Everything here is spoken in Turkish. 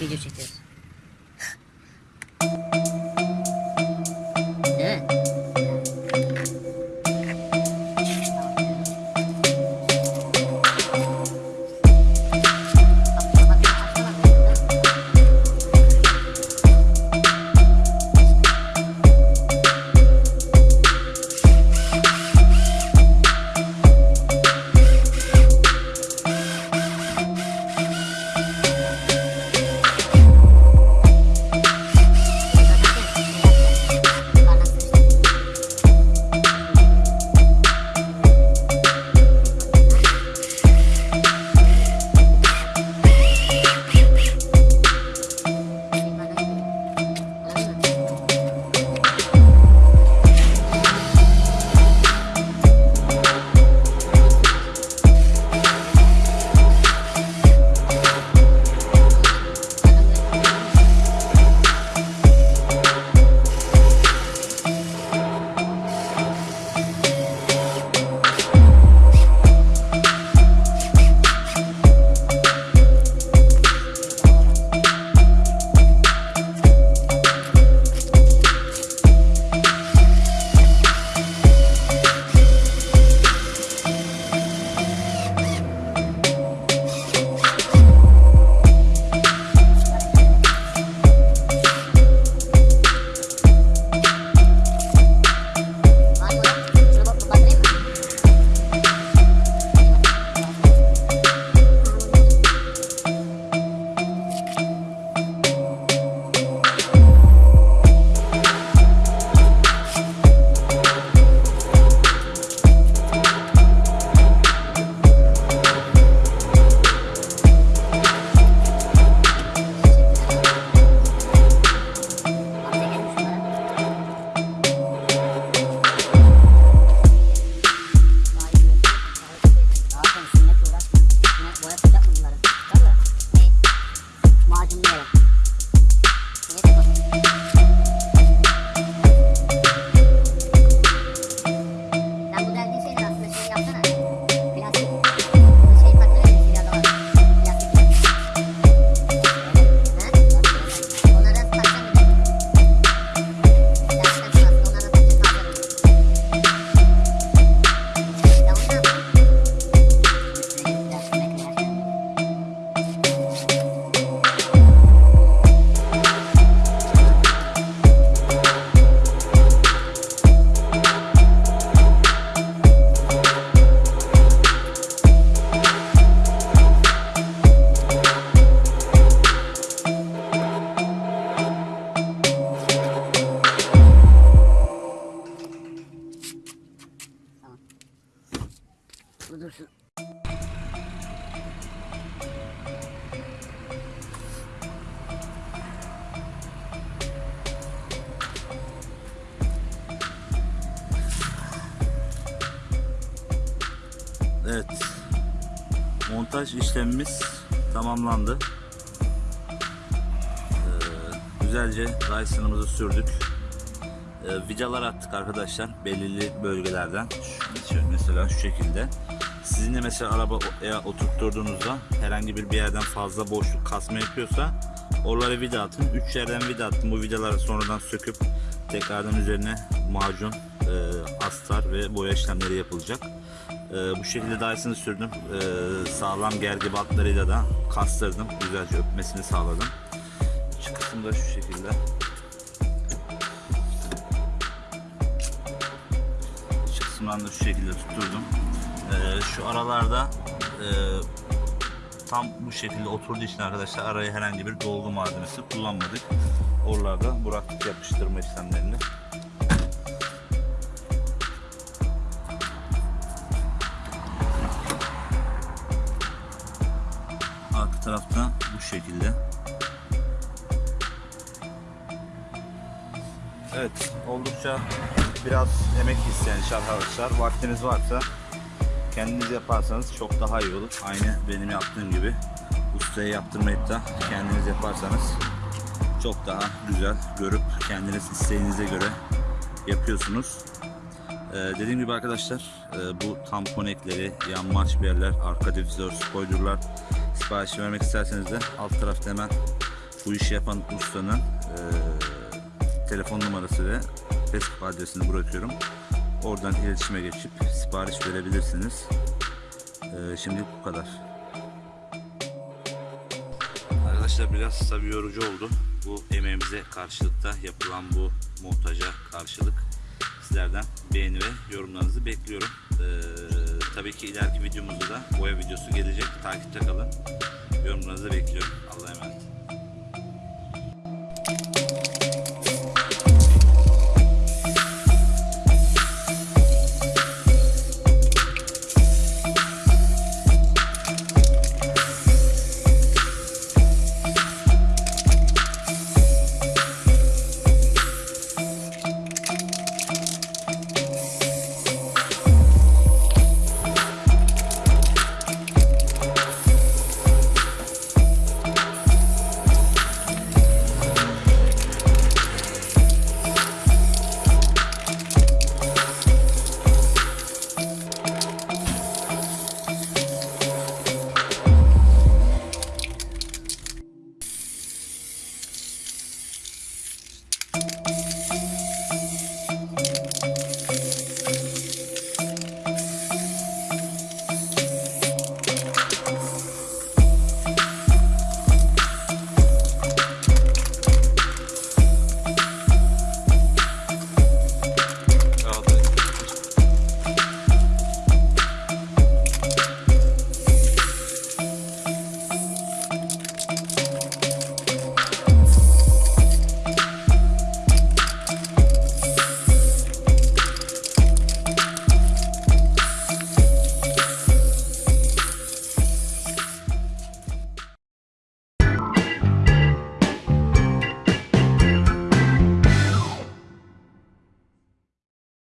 video çekiyoruz. Montaj işlemimiz tamamlandı. Ee, güzelce Dyson'ımızı sürdük. Ee, vidalar attık arkadaşlar belirli bölgelerden. Şu, mesela şu şekilde. Sizin de mesela araba o- eğer oturtturduğunuzda herhangi bir bir yerden fazla boşluk kasma yapıyorsa oralara vida atın. Üç yerden vida attım. Bu vidaları sonradan söküp tekrardan üzerine macun, e, astar ve boya işlemleri yapılacak. Ee, bu şekilde Dyson'ı sürdüm. Ee, sağlam gergi bantlarıyla da kastırdım. Güzelce öpmesini sağladım. Şu kısım da şu şekilde. Şu kısımdan da şu şekilde tutturdum. Ee, şu aralarda e, tam bu şekilde oturduğu için arkadaşlar araya herhangi bir dolgu malzemesi kullanmadık. Oralarda bıraktık yapıştırma işlemlerini. Tarafta bu şekilde. Evet, oldukça biraz emek isteyen iş arkadaşlar. Vaktiniz varsa kendiniz yaparsanız çok daha iyi olur. Aynı benim yaptığım gibi ustaya yaptırmayıp da kendiniz yaparsanız çok daha güzel görüp kendiniz isteğinize göre yapıyorsunuz. Ee, dediğim gibi arkadaşlar e, bu tampon ekleri, yanmaç yerler, arka difüzör, spoilerlar sipariş vermek isterseniz de alt tarafta hemen bu işi yapan ustanın eee, telefon numarası ve Facebook adresini bırakıyorum. Oradan iletişime geçip sipariş verebilirsiniz. Eee şimdilik bu kadar. Arkadaşlar biraz tabii yorucu oldu. Bu emeğimize karşılıkta yapılan bu montaja karşılık sizlerden beğeni ve yorumlarınızı bekliyorum. Ee, tabii ki ileriki videomuzda da boya videosu gelecek. Takipte kalın. Yorumlarınızı bekliyorum. Allah'a emanet.